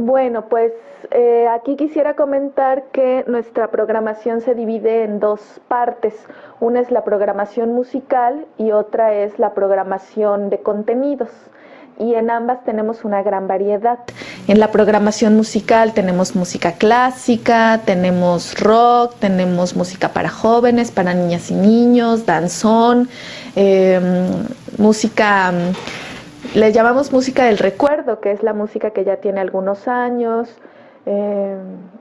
Bueno, pues eh, aquí quisiera comentar que nuestra programación se divide en dos partes. Una es la programación musical y otra es la programación de contenidos. Y en ambas tenemos una gran variedad. En la programación musical tenemos música clásica, tenemos rock, tenemos música para jóvenes, para niñas y niños, danzón, em, música le llamamos música del recuerdo, que es la música que ya tiene algunos años, eh,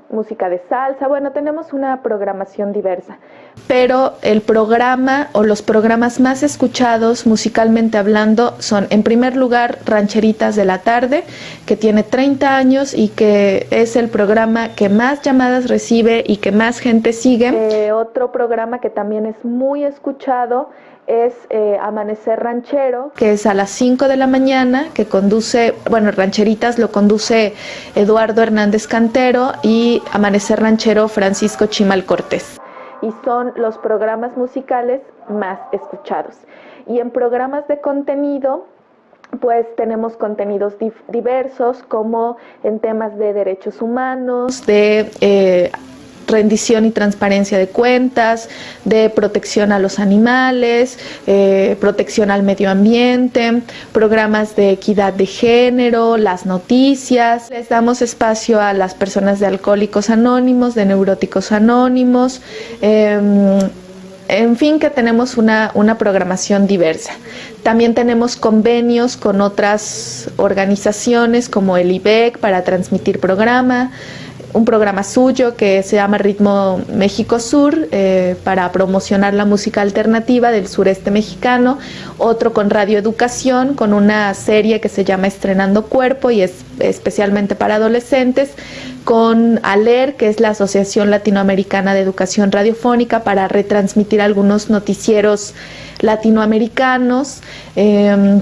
música de salsa, bueno, tenemos una programación diversa. Pero el programa o los programas más escuchados musicalmente hablando son, en primer lugar, Rancheritas de la Tarde, que tiene 30 años y que es el programa que más llamadas recibe y que más gente sigue. Eh, otro programa que también es muy escuchado es eh, Amanecer Ranchero, que es a las 5 de la mañana, que conduce, bueno, Rancheritas lo conduce Eduardo Hernández Cantero y Amanecer Ranchero Francisco Chimal Cortés. Y son los programas musicales más escuchados. Y en programas de contenido, pues tenemos contenidos diversos como en temas de derechos humanos, de eh, rendición y transparencia de cuentas, de protección a los animales, eh, protección al medio ambiente, programas de equidad de género, las noticias. Les damos espacio a las personas de alcohólicos anónimos, de neuróticos anónimos. Em, en fin, que tenemos una, una, programación diversa. También tenemos convenios con otras organizaciones como el IBEC para transmitir programa, un programa suyo que se llama Ritmo México Sur eh, para promocionar la música alternativa del sureste mexicano, otro con Radio Educación con una serie que se llama Estrenando Cuerpo y es especialmente para adolescentes, con ALER, que es la Asociación Latinoamericana de Educación Radiofónica, para retransmitir algunos noticieros latinoamericanos. Em,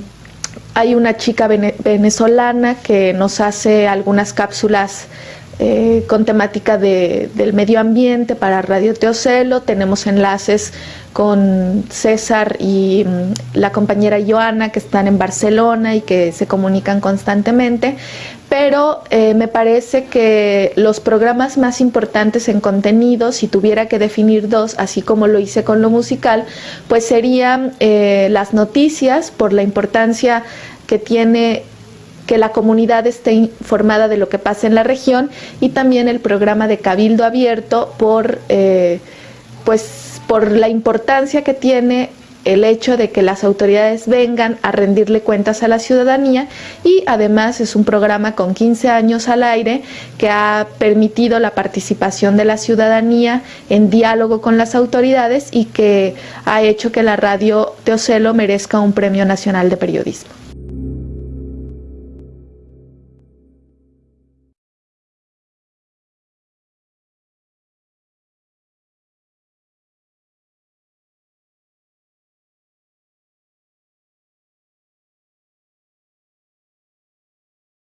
hay una chica venezolana que nos hace algunas cápsulas eh, con temática de, del medio ambiente para Radio Teocelo. Tenemos enlaces con César y mm, la compañera Joana que están en Barcelona y que se comunican constantemente. Pero eh, me parece que los programas más importantes en contenido, si tuviera que definir dos, así como lo hice con lo musical, pues serían eh, las noticias por la importancia que tiene que la comunidad esté informada de lo que pasa en la región y también el programa de Cabildo Abierto por, eh, pues, por la importancia que tiene el hecho de que las autoridades vengan a rendirle cuentas a la ciudadanía y además es un programa con 15 años al aire que ha permitido la participación de la ciudadanía en diálogo con las autoridades y que ha hecho que la radio Teocelo merezca un Premio Nacional de Periodismo.